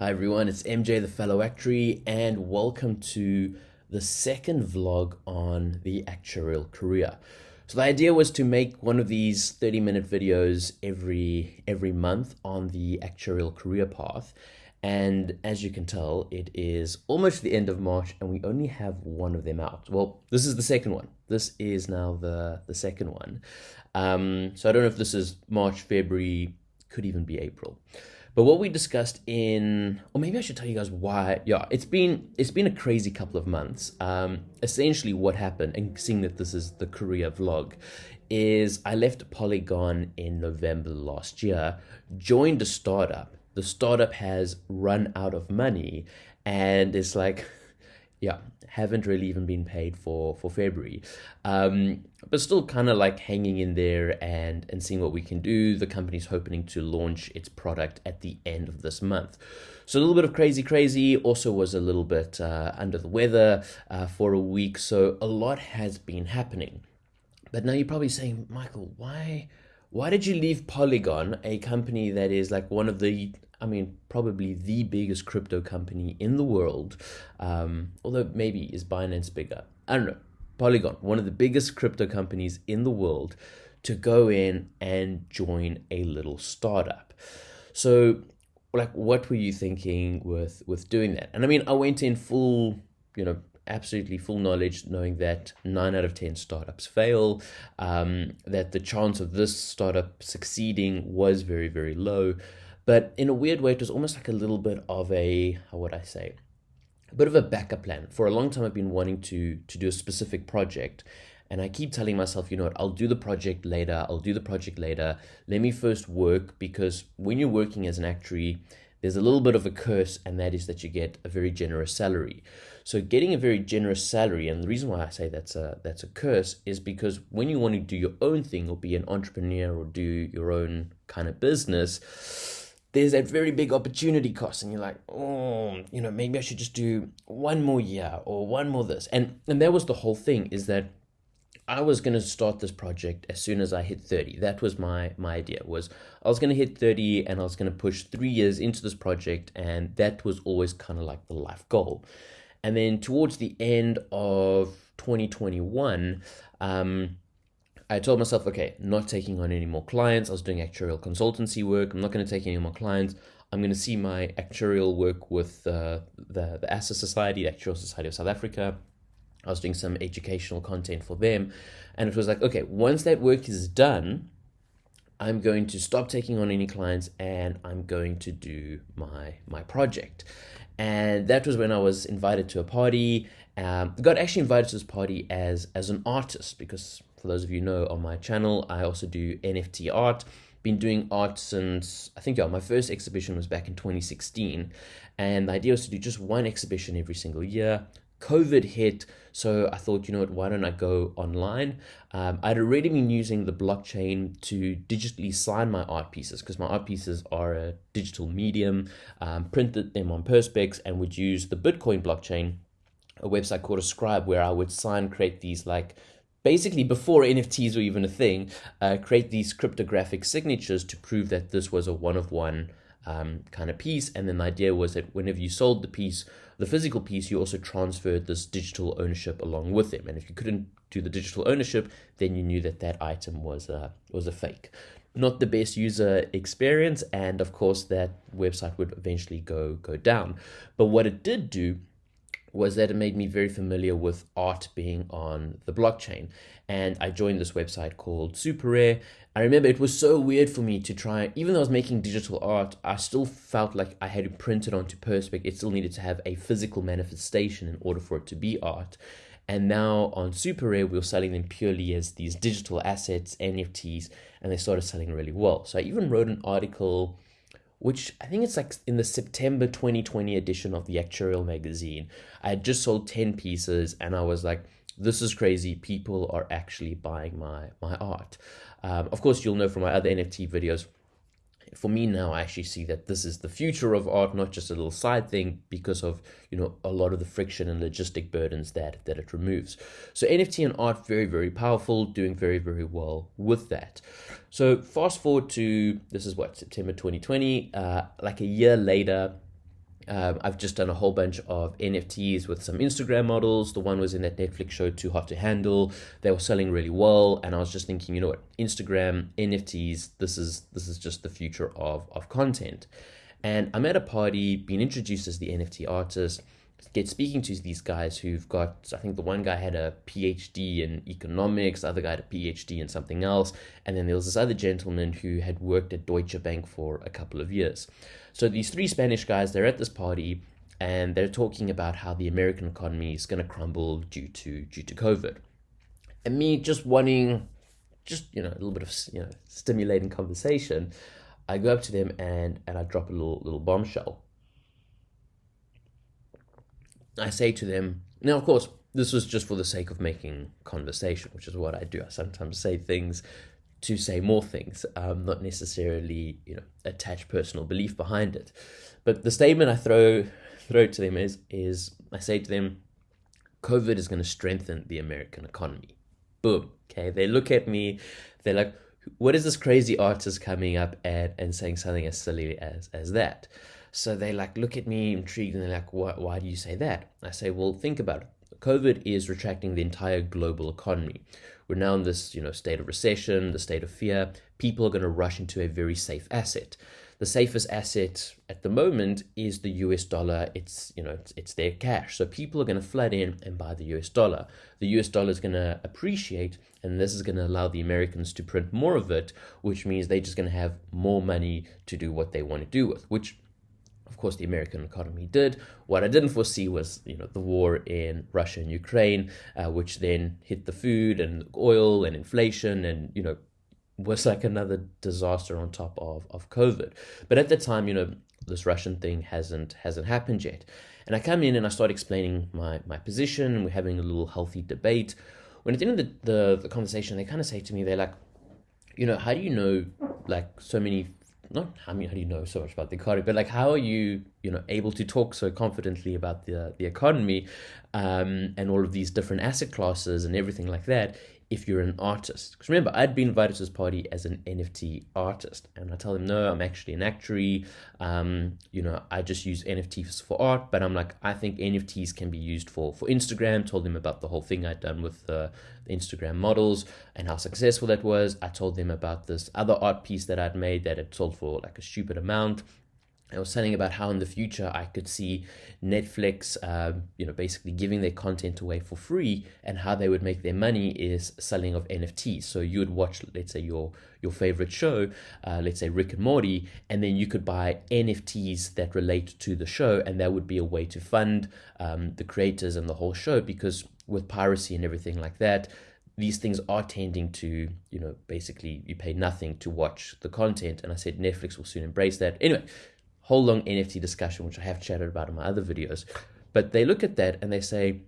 Hi everyone, it's MJ the Fellow Actuary, and welcome to the second vlog on the actuarial career. So the idea was to make one of these 30 minute videos every every month on the actuarial career path. And as you can tell, it is almost the end of March and we only have one of them out. Well, this is the second one. This is now the, the second one. Um, so I don't know if this is March, February, could even be April. But what we discussed in, or maybe I should tell you guys why. Yeah, it's been it's been a crazy couple of months. Um, essentially, what happened, and seeing that this is the career vlog, is I left Polygon in November last year, joined a startup. The startup has run out of money, and it's like yeah, haven't really even been paid for for February, um, but still kind of like hanging in there and and seeing what we can do. The company's hoping to launch its product at the end of this month. So a little bit of crazy, crazy. Also was a little bit uh, under the weather uh, for a week. So a lot has been happening. But now you're probably saying, Michael, why? Why did you leave Polygon, a company that is like one of the I mean, probably the biggest crypto company in the world, um, although maybe is Binance bigger. I don't know. Polygon, one of the biggest crypto companies in the world, to go in and join a little startup. So, like, what were you thinking with with doing that? And I mean, I went in full, you know, absolutely full knowledge, knowing that nine out of 10 startups fail, um, that the chance of this startup succeeding was very, very low. But in a weird way, it was almost like a little bit of a, how would I say, a bit of a backup plan. For a long time, I've been wanting to, to do a specific project. And I keep telling myself, you know what, I'll do the project later. I'll do the project later. Let me first work because when you're working as an actuary, there's a little bit of a curse, and that is that you get a very generous salary. So getting a very generous salary, and the reason why I say that's a that's a curse is because when you want to do your own thing or be an entrepreneur or do your own kind of business, there's that very big opportunity cost and you're like oh you know maybe i should just do one more year or one more this. And and that was the whole thing is that i was going to start this project as soon as i hit 30 that was my my idea was i was going to hit 30 and i was going to push three years into this project and that was always kind of like the life goal. And then towards the end of 2021 um I told myself, okay, not taking on any more clients. I was doing actuarial consultancy work. I'm not going to take any more clients. I'm going to see my actuarial work with uh, the, the ASSA Society, the Actuarial Society of South Africa. I was doing some educational content for them. And it was like, okay, once that work is done, I'm going to stop taking on any clients and I'm going to do my my project. And that was when I was invited to a party. Um, got actually invited to this party as as an artist because for those of you know on my channel, I also do NFT art. Been doing art since, I think, yeah, my first exhibition was back in 2016. And the idea was to do just one exhibition every single year. COVID hit, so I thought, you know what, why don't I go online? Um, I'd already been using the blockchain to digitally sign my art pieces because my art pieces are a digital medium, um, printed them on Perspex, and would use the Bitcoin blockchain, a website called Ascribe, where I would sign, create these like basically before NFTs were even a thing, uh, create these cryptographic signatures to prove that this was a one of one um, kind of piece. And then the idea was that whenever you sold the piece, the physical piece, you also transferred this digital ownership along with them. And if you couldn't do the digital ownership, then you knew that that item was a, was a fake. Not the best user experience, and of course that website would eventually go go down. But what it did do was that it made me very familiar with art being on the blockchain. And I joined this website called SuperRare. I remember it was so weird for me to try, even though I was making digital art, I still felt like I had to print it onto Perspex. It still needed to have a physical manifestation in order for it to be art. And now on SuperRare, we were selling them purely as these digital assets, NFTs, and they started selling really well. So I even wrote an article which I think it's like in the September 2020 edition of the Actuarial magazine. I had just sold 10 pieces and I was like, this is crazy. People are actually buying my, my art. Um, of course, you'll know from my other NFT videos, for me now, I actually see that this is the future of art, not just a little side thing, because of you know a lot of the friction and logistic burdens that that it removes. So NFT and art very very powerful, doing very very well with that. So fast forward to this is what September 2020, uh, like a year later. Um, I've just done a whole bunch of NFTs with some Instagram models. The one was in that Netflix show Too Hot to Handle. They were selling really well, and I was just thinking, you know what, Instagram NFTs. This is this is just the future of of content. And I'm at a party, being introduced as the NFT artist get speaking to these guys who've got i think the one guy had a phd in economics the other guy had a phd in something else and then there was this other gentleman who had worked at deutsche bank for a couple of years so these three spanish guys they're at this party and they're talking about how the american economy is going to crumble due to due to covid and me just wanting just you know a little bit of you know stimulating conversation i go up to them and and i drop a little little bombshell I say to them, now, of course, this was just for the sake of making conversation, which is what I do. I sometimes say things to say more things, um, not necessarily, you know, attach personal belief behind it. But the statement I throw throw to them is is I say to them, COVID is going to strengthen the American economy. Boom. Okay. They look at me, they're like, what is this crazy artist coming up and, and saying something as silly as as that? So they like look at me intrigued and they're like, why, why do you say that? I say, well, think about it. COVID is retracting the entire global economy. We're now in this, you know, state of recession, the state of fear. People are going to rush into a very safe asset. The safest asset at the moment is the US dollar. It's, you know, it's, it's their cash. So people are going to flood in and buy the US dollar. The US dollar is going to appreciate, and this is going to allow the Americans to print more of it, which means they're just going to have more money to do what they want to do with, which of course, the American economy did. What I didn't foresee was, you know, the war in Russia and Ukraine, uh, which then hit the food and oil and inflation, and you know, was like another disaster on top of of COVID. But at the time, you know, this Russian thing hasn't hasn't happened yet. And I come in and I start explaining my my position, and we're having a little healthy debate. When at the end of the, the, the conversation, they kind of say to me, they're like, you know, how do you know like so many not how do you know so much about the economy, but like how are you you know able to talk so confidently about the the economy um, and all of these different asset classes and everything like that if you're an artist. Because remember, I'd been invited to this party as an NFT artist, and I tell them, no, I'm actually an actuary. Um, you know, I just use NFTs for art, but I'm like, I think NFTs can be used for for Instagram. Told them about the whole thing I'd done with the Instagram models and how successful that was. I told them about this other art piece that I'd made that had sold for like a stupid amount. I was saying about how in the future I could see Netflix, um, you know, basically giving their content away for free, and how they would make their money is selling of NFTs. So you would watch, let's say, your your favorite show, uh, let's say Rick and Morty, and then you could buy NFTs that relate to the show, and that would be a way to fund um, the creators and the whole show. Because with piracy and everything like that, these things are tending to, you know, basically you pay nothing to watch the content. And I said Netflix will soon embrace that. Anyway, whole long NFT discussion, which I have chatted about in my other videos. But they look at that and they say,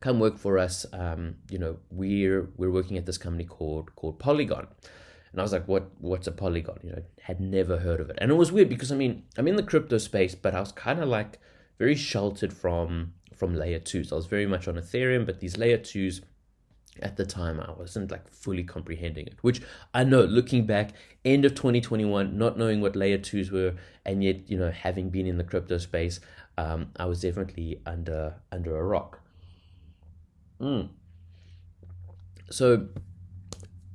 "Come work for us. Um, you know, we're we're working at this company called called Polygon." And I was like, "What? What's a Polygon?" You know, had never heard of it. And it was weird because I mean, I'm in the crypto space, but I was kind of like very sheltered from from layer twos. I was very much on Ethereum, but these layer twos at the time I wasn't like fully comprehending it, which I know looking back, end of 2021, not knowing what layer twos were, and yet, you know, having been in the crypto space, um, I was definitely under under a rock. Mm. So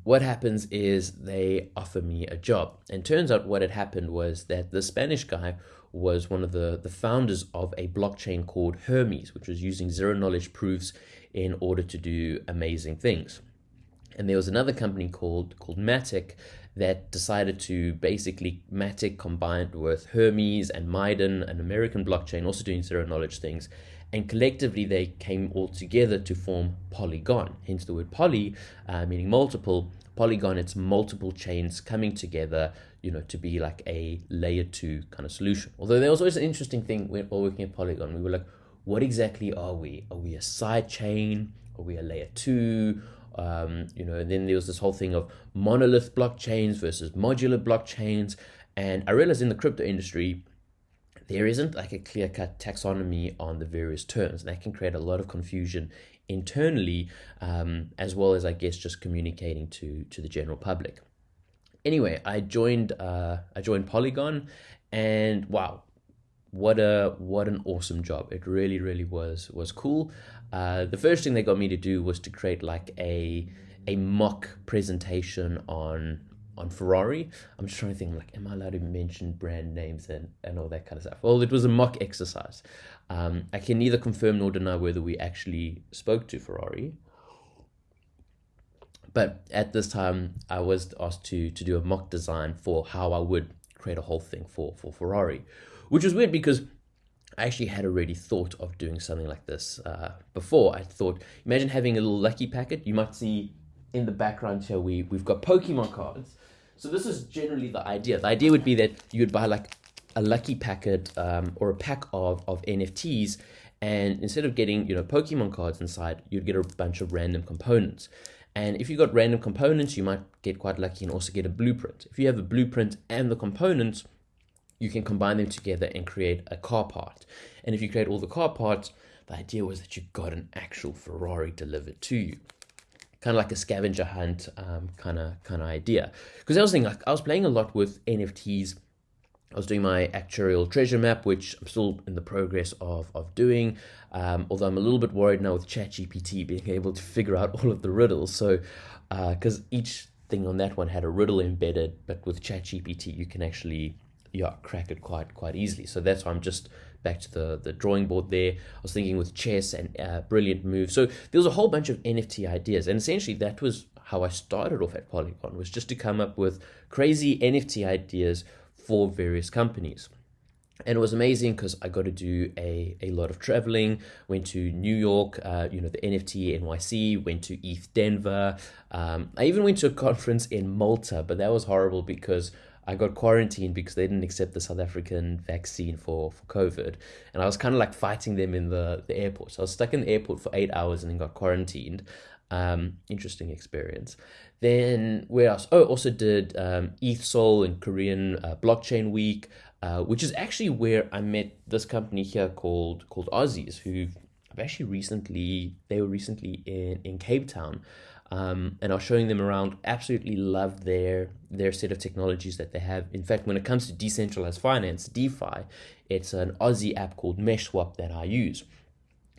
what happens is they offer me a job. And turns out what had happened was that the Spanish guy was one of the, the founders of a blockchain called Hermez, which was using zero knowledge proofs in order to do amazing things. And there was another company called called Matic that decided to basically Matic combined with Hermez and Miden, an American blockchain, also doing zero knowledge things. And collectively, they came all together to form Polygon, hence the word poly, uh, meaning multiple. Polygon, it's multiple chains coming together, you know, to be like a layer two kind of solution. Although there was always an interesting thing when working at Polygon. We were like, what exactly are we? Are we a side chain? Are we a layer two? Um, you know, and then there was this whole thing of monolith blockchains versus modular blockchains. And I realized in the crypto industry, there isn't like a clear cut taxonomy on the various terms. And that can create a lot of confusion internally, um, as well as, I guess, just communicating to, to the general public. Anyway, I joined uh, I joined Polygon, and wow, what a what an awesome job! It really really was was cool. Uh, the first thing they got me to do was to create like a a mock presentation on on Ferrari. I'm just trying to think, like, am I allowed to mention brand names and, and all that kind of stuff? Well, it was a mock exercise. Um, I can neither confirm nor deny whether we actually spoke to Ferrari. But at this time, I was asked to to do a mock design for how I would create a whole thing for for Ferrari, which was weird because I actually had already thought of doing something like this uh, before. I thought, imagine having a little lucky packet. You might see in the background here we we've got Pokemon cards. So this is generally the idea. The idea would be that you would buy like a lucky packet um, or a pack of of NFTs, and instead of getting you know Pokemon cards inside, you'd get a bunch of random components. And if you got random components, you might get quite lucky and also get a blueprint. If you have a blueprint and the components, you can combine them together and create a car part. And if you create all the car parts, the idea was that you got an actual Ferrari delivered to you. Kind of like a scavenger hunt kind of kind of idea. Because I was thinking, like, I was playing a lot with NFTs. I was doing my actuarial treasure map, which I'm still in the progress of, of doing. Um, although I'm a little bit worried now with ChatGPT being able to figure out all of the riddles. So, because uh, each thing on that one had a riddle embedded, but with ChatGPT, you can actually yeah crack it quite quite easily. So that's why I'm just back to the the drawing board there. I was thinking with chess and uh, brilliant move. So there was a whole bunch of NFT ideas, and essentially that was how I started off at Polygon was just to come up with crazy NFT ideas for various companies. And it was amazing because I got to do a, a lot of traveling. Went to New York, uh, you know, the NFT NYC, went to ETH Denver. Um, I even went to a conference in Malta, but that was horrible because I got quarantined because they didn't accept the South African vaccine for, for COVID. And I was kind of like fighting them in the, the airport. So I was stuck in the airport for eight hours and then got quarantined. Um, interesting experience. Then where else? Oh, also did um, ETH Seoul and Korean uh, Blockchain Week, uh, which is actually where I met this company here called called Ozys, who I've actually recently they were recently in in Cape Town um, and was showing them around. Absolutely love their their set of technologies that they have. In fact, when it comes to decentralized finance, DeFi, it's an Aussie app called MeshSwap that I use,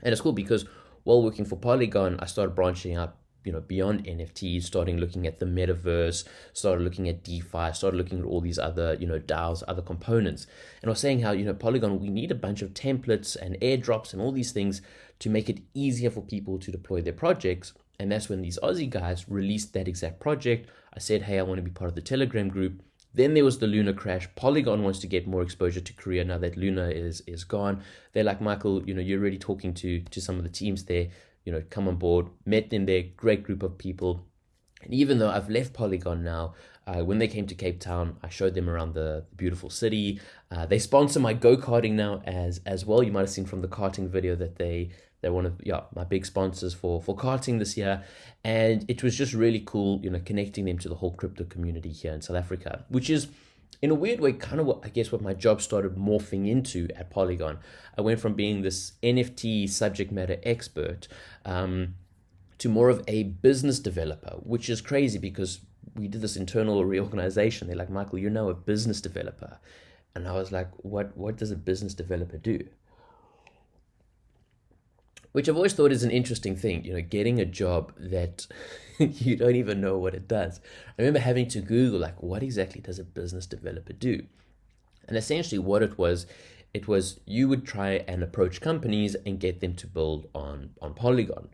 and it's cool because while working for Polygon, I started branching out you know beyond nfts starting looking at the metaverse started looking at defi started looking at all these other you know daos other components and i was saying how you know polygon we need a bunch of templates and airdrops and all these things to make it easier for people to deploy their projects and that's when these Aussie guys released that exact project. I said, hey, I want to be part of the Telegram group. Then there was the Luna crash. Polygon wants to get more exposure to Korea now that Luna is is gone. They're like, Michael, you know, you're already talking to to some of the teams there. You know, come on board. Met them there. Great group of people. And even though I've left Polygon now, uh, when they came to Cape Town, I showed them around the beautiful city. Uh, they sponsor my go karting now as as well. You might have seen from the karting video that they they're one of yeah my big sponsors for for karting this year, and it was just really cool, you know, connecting them to the whole crypto community here in South Africa, which is in a weird way kind of what I guess what my job started morphing into at Polygon. I went from being this NFT subject matter expert um, to more of a business developer, which is crazy because we did this internal reorganization. They're like, Michael, you're now a business developer. And I was like, what what does a business developer do? Which I've always thought is an interesting thing, you know, getting a job that you don't even know what it does. I remember having to Google, like, what exactly does a business developer do? And essentially, what it was, it was you would try and approach companies and get them to build on, on Polygon.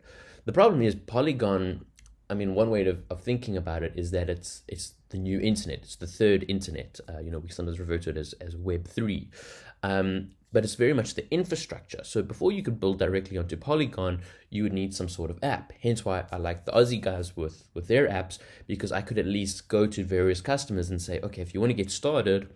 The problem is, Polygon, I mean, one way of, of thinking about it is that it's it's the new internet, it's the third internet. Uh, you know, we sometimes refer to it as, as Web 3. Um, but it's very much the infrastructure. So before you could build directly onto Polygon, you would need some sort of app. Hence why I like the Aussie guys with, with their apps, because I could at least go to various customers and say, okay, if you want to get started,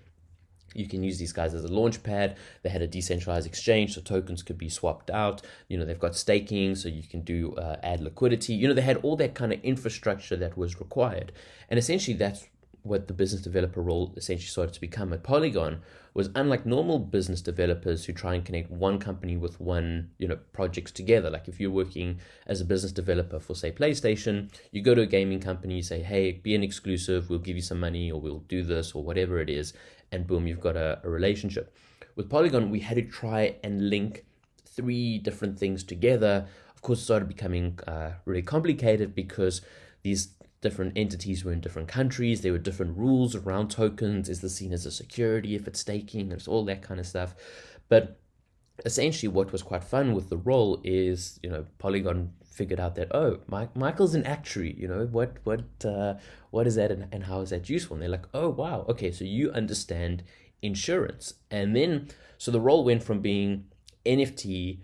you can use these guys as a launch pad. They had a decentralized exchange, so tokens could be swapped out. You know, they've got staking, so you can do uh, add liquidity. You know, they had all that kind of infrastructure that was required. And essentially, that's what the business developer role essentially started to become at Polygon was unlike normal business developers who try and connect one company with one, you know, projects together. Like if you're working as a business developer for say PlayStation, you go to a gaming company, you say, hey, be an exclusive, we'll give you some money or we'll do this or whatever it is, and boom, you've got a, a relationship. with Polygon, we had to try and link three different things together. Of course, it started becoming uh, really complicated because these different entities were in different countries. There were different rules around tokens. Is this seen as a security if it's staking? There's all that kind of stuff. But essentially, what was quite fun with the role is, you know, Polygon figured out that oh, Mike, Michael's an actuary. You know what what uh, what is that and, and how is that useful? And they're like, oh wow, okay, so you understand insurance. And then so the role went from being NFT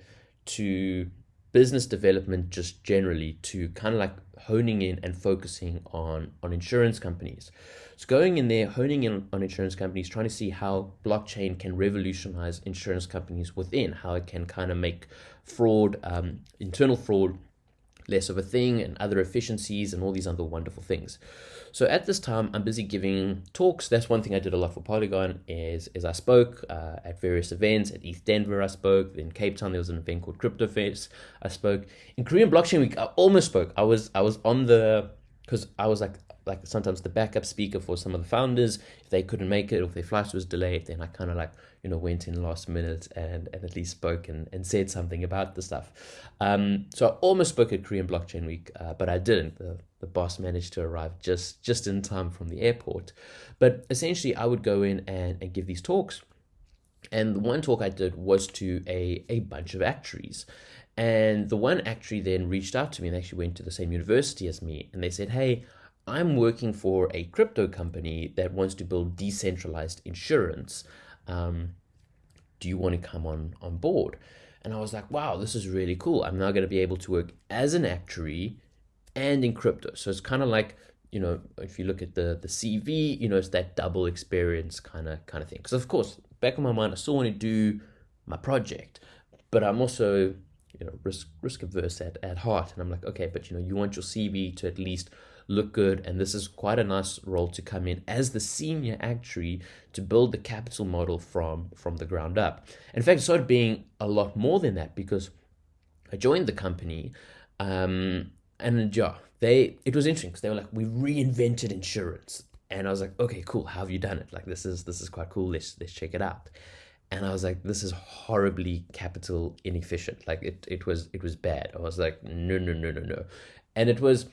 to business development just generally to kind of like honing in and focusing on on insurance companies. So going in there, honing in on insurance companies, trying to see how blockchain can revolutionize insurance companies within, how it can kind of make fraud, um, internal fraud, less of a thing, and other efficiencies and all these other wonderful things. So at this time, I'm busy giving talks. That's one thing I did a lot for Polygon is, is I spoke uh, at various events. At ETH Denver, I spoke. In Cape Town, there was an event called Crypto Fest. I spoke. In Korean Blockchain Week, I almost spoke. I was I was on the because I was like like sometimes the backup speaker for some of the founders if they couldn't make it or if their flight was delayed then i kind of like you know went in last minute and, and at least spoke and, and said something about the stuff. Um, so i almost spoke at korean blockchain week uh, but i didn't. The, the boss managed to arrive just just in time from the airport. But essentially i would go in and, and give these talks. And the one talk i did was to a, a bunch of actuaries. And the one actuary then reached out to me and actually went to the same university as me. And they said, Hey, I'm working for a crypto company that wants to build decentralized insurance. Um, do you want to come on, on board? And I was like, wow, this is really cool. I'm now going to be able to work as an actuary and in crypto. So it's kind of like, you know, if you look at the the CV, you know, it's that double experience kind of kind of thing. Because of course, back in my mind, I still want to do my project, but I'm also you know risk risk averse at, at heart and i'm like okay but you know you want your cv to at least look good and this is quite a nice role to come in as the senior actuary to build the capital model from from the ground up in fact it started being a lot more than that because i joined the company um, and yeah they it was interesting because they were like we reinvented insurance and i was like okay cool how have you done it like this is this is quite cool let's let's check it out and I was like, this is horribly capital inefficient. Like it, it was, it was bad. I was like, no, no, no, no, no. And it was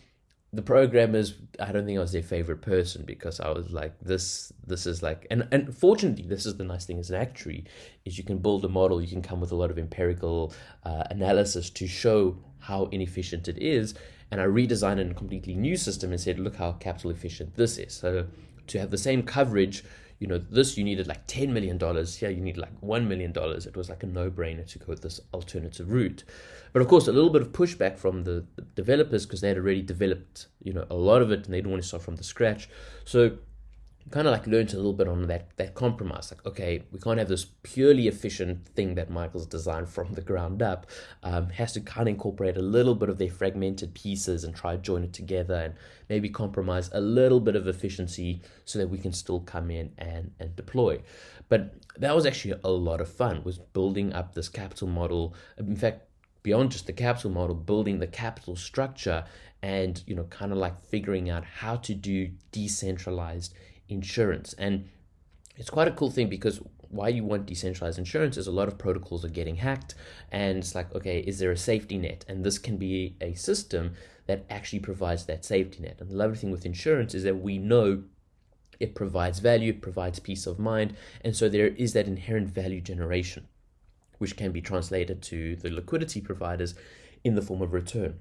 the programmers. I don't think I was their favorite person because I was like, this, this is like, and and fortunately, this is the nice thing as an actuary is you can build a model. You can come with a lot of empirical uh, analysis to show how inefficient it is. And I redesigned a completely new system and said, look how capital efficient this is. So to have the same coverage you know, this you needed like $10 million. Here you need like $1 million. It was like a no brainer to go this alternative route. But of course, a little bit of pushback from the, the developers because they had already developed, you know, a lot of it and they didn't want to start from the scratch. So kind of like learned a little bit on that that compromise like okay we can't have this purely efficient thing that michael's designed from the ground up um, has to kind of incorporate a little bit of their fragmented pieces and try to join it together and maybe compromise a little bit of efficiency so that we can still come in and and deploy. But that was actually a lot of fun was building up this capital model in fact beyond just the capital model building the capital structure and you know kind of like figuring out how to do decentralized insurance. And it's quite a cool thing because why you want decentralized insurance is a lot of protocols are getting hacked and it's like okay is there a safety net? And this can be a system that actually provides that safety net. And the lovely thing with insurance is that we know it provides value it provides peace of mind and so there is that inherent value generation which can be translated to the liquidity providers in the form of return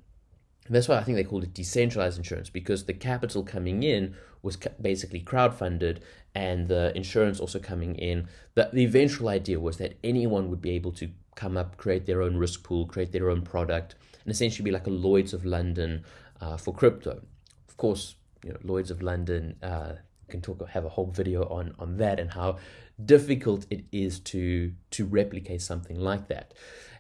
and that's why I think they called it decentralized insurance because the capital coming in was basically crowdfunded and the insurance also coming in. The, the eventual idea was that anyone would be able to come up, create their own risk pool, create their own product, and essentially be like a Lloyd's of London uh, for crypto. Of course, you know, Lloyd's of London uh, can talk have a whole video on on that and how difficult it is to to replicate something like that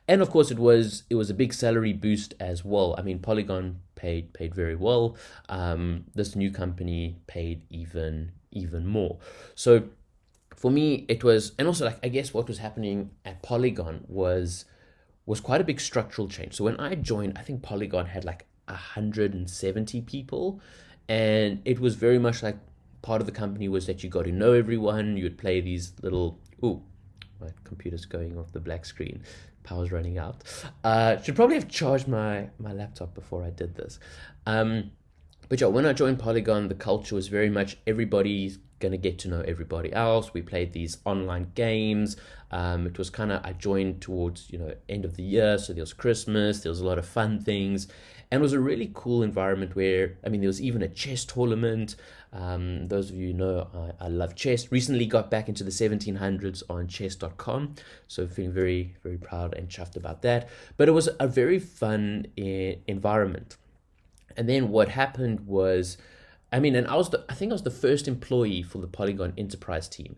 and of course it was it was a big salary boost as well. I mean, Polygon paid paid very well. Um, this new company paid even even more. So for me, it was, and also like I guess what was happening at Polygon was was quite a big structural change. So when I joined, I think Polygon had like 170 people, and it was very much like part of the company was that you got to know everyone. You would play these little ooh my computer's going off the black screen. Power's running out. Uh, should probably have charged my, my laptop before I did this. Um, but yeah, when I joined Polygon, the culture was very much everybody's gonna get to know everybody else. We played these online games. Um, it was kind of I joined towards you know end of the year, so there was Christmas. There was a lot of fun things, and it was a really cool environment where I mean there was even a chess tournament. Um, those of you know I, I love chess. Recently got back into the 1700s on chess.com, so feeling very very proud and chuffed about that. But it was a very fun eh, environment. And then what happened was, I mean, and I was the, I think I was the first employee for the Polygon Enterprise team.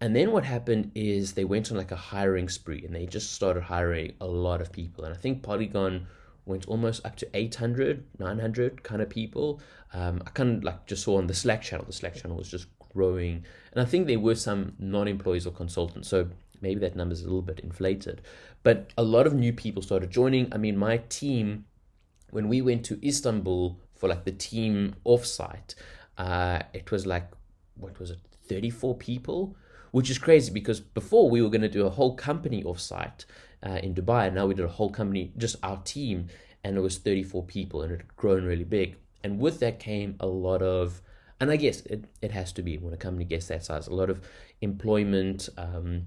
And then what happened is they went on like a hiring spree and they just started hiring a lot of people. And I think Polygon went almost up to 800, 900 kind of people. Um, I kind of like just saw on the Slack channel, the Slack channel was just growing. And I think there were some non employees or consultants. So maybe that number is a little bit inflated. But a lot of new people started joining. I mean, my team, when we went to Istanbul for like the team offsite, uh, it was like, what was it, 34 people? Which is crazy because before we were going to do a whole company offsite uh, in Dubai. And now we did a whole company, just our team, and it was 34 people and it had grown really big. And with that came a lot of, and I guess it, it has to be when a company gets that size, a lot of employment um,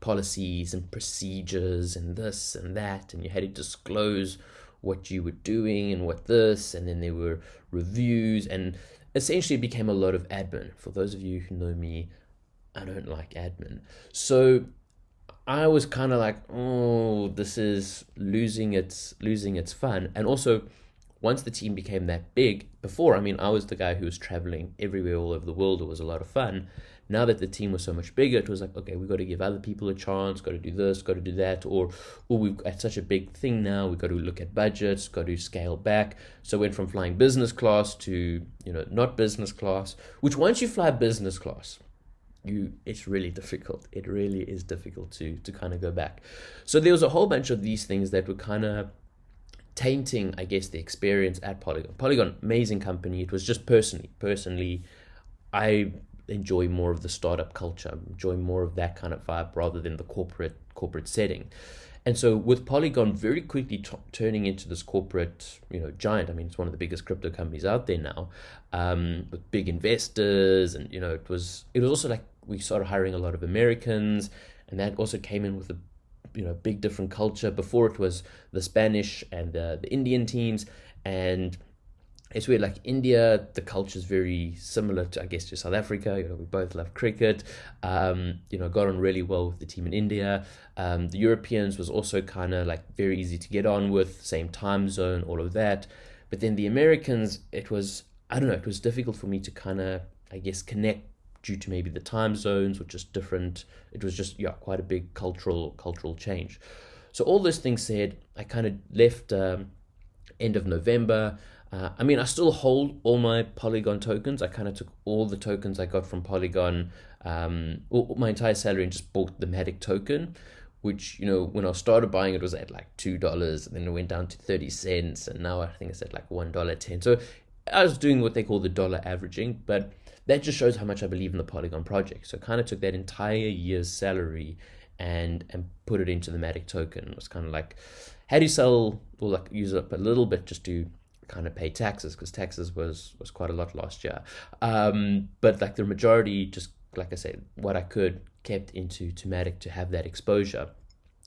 policies and procedures and this and that. And you had to disclose what you were doing and what this, and then there were reviews, and essentially it became a lot of admin. For those of you who know me, I don't like admin. So I was kind of like, oh, this is losing its losing its fun. And also, once the team became that big, before I mean, I was the guy who was traveling everywhere all over the world. It was a lot of fun. Now that the team was so much bigger, it was like, okay, we've got to give other people a chance. Got to do this. Got to do that. Or, oh, we've got such a big thing now. We've got to look at budgets. Got to scale back. So went from flying business class to you know not business class. Which once you fly business class, you it's really difficult it really is difficult to to kind of go back so there was a whole bunch of these things that were kind of tainting i guess the experience at polygon polygon amazing company it was just personally personally i enjoy more of the startup culture enjoy more of that kind of vibe rather than the corporate corporate setting and so with Polygon very quickly t- turning into this corporate, you know, giant. I mean, it's one of the biggest crypto companies out there now, um, with big investors, and you know, it was it was also like we started hiring a lot of Americans, and that also came in with a you know big different culture. Before it was the Spanish and the, the Indian teams, and it's weird. Like India, the culture is very similar to I guess to South Africa. You know, we both love cricket. Um, you know, got on really well with the team in India. Um, the Europeans was also kind of like very easy to get on with, same time zone, all of that. But then the Americans, it was I don't know. It was difficult for me to kind of I guess connect due to maybe the time zones or just different. It was just yeah quite a big cultural cultural change. So all those things said, I kind of left um, end of November. Uh, I mean, I still hold all my Polygon tokens. I kind of took all the tokens I got from Polygon, um, all, my entire salary, and just bought the Matic token. Which you know, when I started buying it was at like two dollars, and then it went down to thirty cents, and now I think it's at like one dollar ten. So I was doing what they call the dollar averaging, but that just shows how much I believe in the Polygon project. So I kind of took that entire year's salary and and put it into the Matic token. It was kind of like, how do you sell or like use up a little bit just to kind of pay taxes because taxes was was quite a lot last year. Um, but like the majority, just like I said, what I could kept into to Matic to have that exposure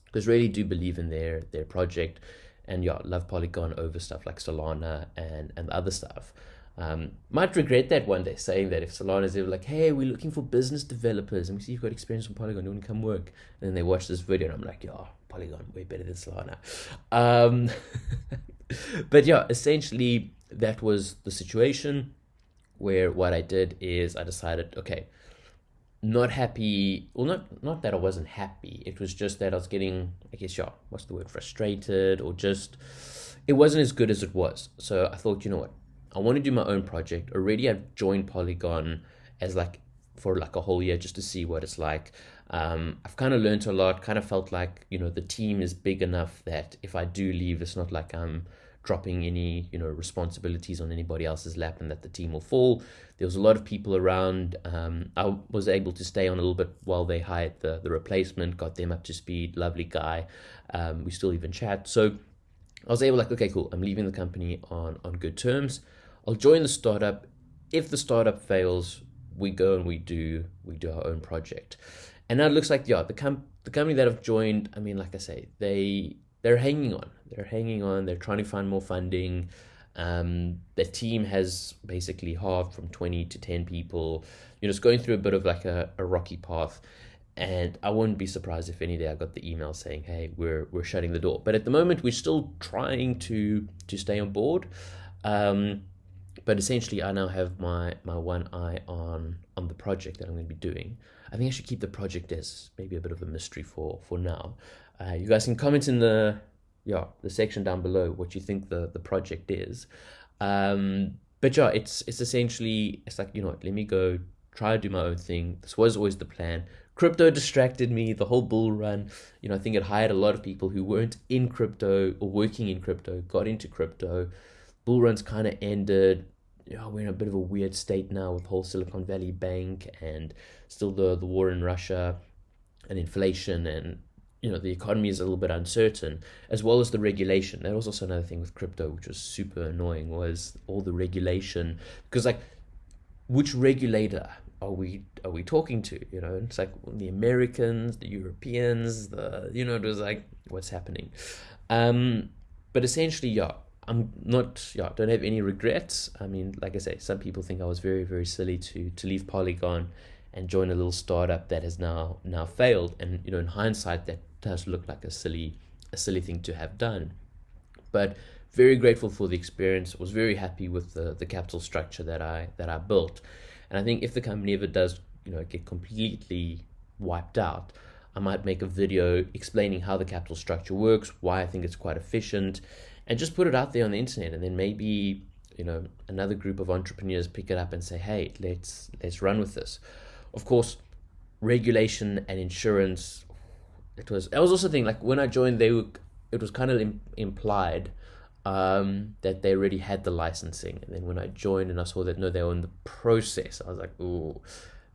because really do believe in their their project and yeah, love Polygon over stuff like Solana and and other stuff. Um, might regret that one day saying that if Solana's ever like, hey, we're looking for business developers and we see you've got experience on Polygon, you want to come work? And then they watch this video and I'm like, yeah, Polygon, way better than Solana. Um, but yeah, essentially that was the situation where what I did is I decided, okay, not happy well not not that I wasn't happy. It was just that I was getting I guess yeah, what's the word, frustrated or just it wasn't as good as it was. So I thought, you know what, I want to do my own project. Already I've joined Polygon as like for like a whole year just to see what it's like. Um, I've kind of learned a lot, kind of felt like, you know, the team is big enough that if I do leave, it's not like I'm dropping any you know responsibilities on anybody else's lap and that the team will fall. There was a lot of people around. Um, I was able to stay on a little bit while they hired the the replacement, got them up to speed. Lovely guy. Um, we still even chat. So I was able like okay cool. I'm leaving the company on on good terms. I'll join the startup. If the startup fails, we go and we do we do our own project. And now it looks like yeah the com- the company that I've joined. I mean, like I say, they they're hanging on. They're hanging on. They're trying to find more funding. Um, the team has basically halved from 20 to 10 people. You know, it's going through a bit of like a, a rocky path. And I wouldn't be surprised if any day I got the email saying, "Hey, we're we're shutting the door." But at the moment, we're still trying to to stay on board. Um, but essentially, I now have my my one eye on on the project that I'm going to be doing. I think I should keep the project as maybe a bit of a mystery for for now. Uh, you guys can comment in the yeah the section down below what you think the the project is. Um, but yeah, it's it's essentially it's like you know let me go try to do my own thing. This was always the plan. Crypto distracted me. The whole bull run, you know, I think it hired a lot of people who weren't in crypto or working in crypto, got into crypto. Bull run's kind of ended. You know, we're in a bit of a weird state now with whole Silicon Valley Bank and still the the war in Russia and inflation and you know the economy is a little bit uncertain as well as the regulation. That was also another thing with crypto which was super annoying was all the regulation. Because like which regulator are we are we talking to you know? It's like the americans the europeans the you know it was like what's happening? Um but essentially yeah i'm not yeah don't have any regrets. I mean like i say some people think i was very very silly to to leave polygon and join a little startup that has now now failed. And you know in hindsight that does look like a silly a silly thing to have done. But very grateful for the experience. Was very happy with the the capital structure that i that i built. And i think if the company ever does you know get completely wiped out i might make a video explaining how the capital structure works why i think it's quite efficient and just put it out there on the internet. And then maybe you know another group of entrepreneurs pick it up and say hey let's let's run with this. Of course regulation and insurance it was I was also thinking like when I joined they were it was kind of Im- implied um, that they already had the licensing. And then when I joined and I saw that no they were in the process I was like oh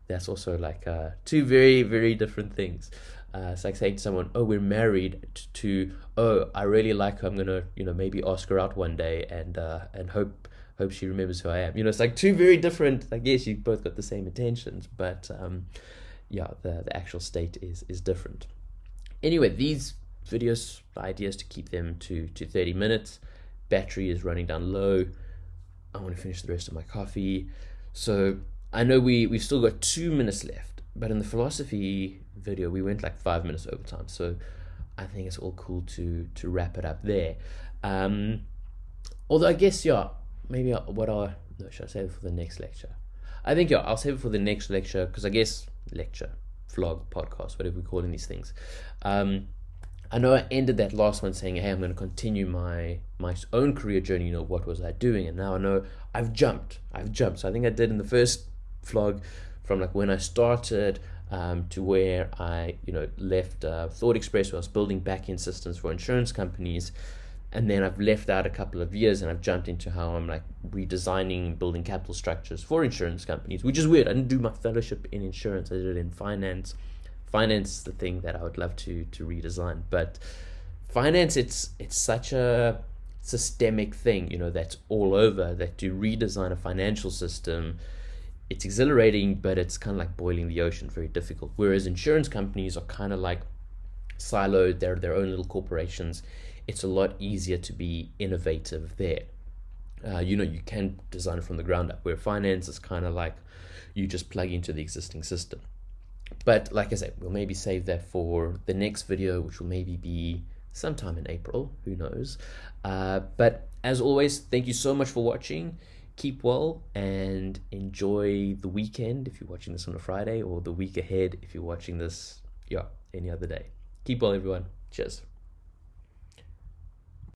that's also like uh, two very very different things. Uh, it's like saying to someone oh we're married to, oh I really like her I'm gonna you know maybe ask her out one day and uh, and hope hope she remembers who I am. You know it's like two very different I guess you both got the same intentions but um, yeah the, the actual state is is different Anyway, these videos, the idea is to keep them to, to 30 minutes. Battery is running down low. I want to finish the rest of my coffee. So I know we, we've still got two minutes left, but in the philosophy video, we went like five minutes over time. So I think it's all cool to, to wrap it up there. Um, although I guess, yeah, maybe I, what I, no, should I save it for the next lecture? I think, yeah, I'll save it for the next lecture because I guess lecture vlog, podcast, whatever we're calling these things. Um, I know I ended that last one saying, "Hey, I'm going to continue my my own career journey. You know, what was I doing?" And now I know I've jumped. I've jumped. So I think I did in the first vlog from like when I started um, to where I, you know, left uh, Thought Express, where I was building back-end systems for insurance companies and then I've left out a couple of years and I've jumped into how I'm like redesigning, building capital structures for insurance companies, which is weird. I didn't do my fellowship in insurance; I did it in finance. Finance is the thing that I would love to to redesign, but finance it's it's such a systemic thing, you know, that's all over. That to redesign a financial system, it's exhilarating, but it's kind of like boiling the ocean, very difficult. Whereas insurance companies are kind of like siloed; they're their own little corporations it's a lot easier to be innovative there. Uh, you know, you can design it from the ground up, where finance is kind of like you just plug into the existing system. But like I said, we'll maybe save that for the next video, which will maybe be sometime in April, who knows. Uh, but as always, thank you so much for watching. Keep well and enjoy the weekend if you're watching this on a Friday, or the week ahead if you're watching this, yeah, any other day. Keep well, everyone. Cheers.